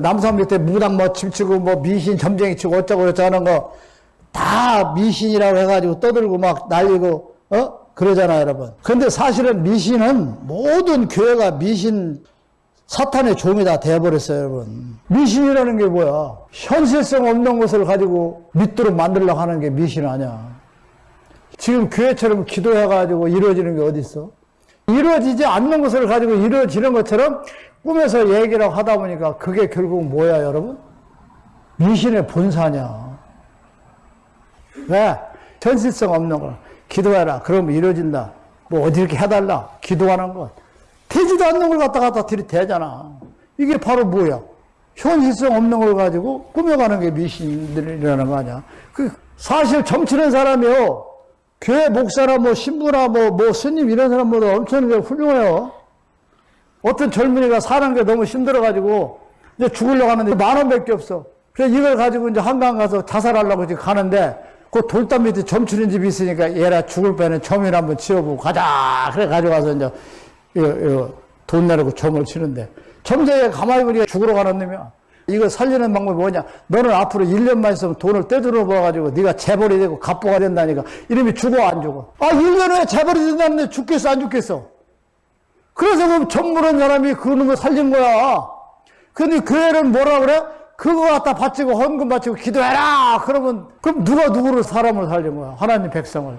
남산 밑에 무당 뭐 침치고 뭐 미신 점쟁이 치고 어쩌고 저쩌고 하는 거 다 미신이라고 해가지고 떠들고 막 날리고 어? 그러잖아요 여러분. 근데 사실은 미신은 모든 교회가 미신 사탄의 종이 다 되어버렸어요 여러분. 미신이라는 게 뭐야? 현실성 없는 것을 가지고 믿도록 만들려고 하는 게 미신 아니야. 지금 교회처럼 기도해가지고 이루어지는 게 어디 있어? 이루어지지 않는 것을 가지고 이루어지는 것처럼 꿈에서 얘기를 하다 보니까 그게 결국 뭐야 여러분 미신의 본사냐 왜? 현실성 없는 걸 기도해라. 그러면 이루어진다. 뭐 어디 이렇게 해달라. 기도하는 것. 되지도 않는 걸 갖다 갖다 들이대잖아. 이게 바로 뭐야? 현실성 없는 걸 가지고 꾸며가는 게 미신들이라는 거 아니야. 그 사실 점치는 사람이요. 교회 목사나 뭐 신부나 뭐, 뭐 스님 이런 사람보다 엄청 훌륭해요. 어떤 젊은이가 사는 게 너무 힘들어가지고 이제 죽으려고 하는데 만 원밖에 없어. 그래서 이걸 가지고 이제 한강 가서 자살하려고 지금 가는데 그 돌담 밑에 점 치는 집이 있으니까 얘라 죽을 바에는 점이나 한번 치워보고 가자. 그래 가져가서 이제 이거, 이거 돈 내라고 점을 치는데 점쟁이가 가만히 보니까 죽으러 가는 놈이야. 이거 살리는 방법이 뭐냐? 너는 앞으로 1년만 있으면 돈을 떼들어 봐가지고 네가 재벌이 되고 갑부가 된다니까 이름이 죽어 안 죽어? 아 1년 후에 재벌이 된다는데 죽겠어 안 죽겠어? 그래서 그 전문한 사람이 그러는 거 살린 거야. 근데 교회는 뭐라 그래? 그거 갖다 바치고 헌금 바치고 기도해라! 그러면, 그럼 누가 누구를 사람을 살린 거야? 하나님 백성을.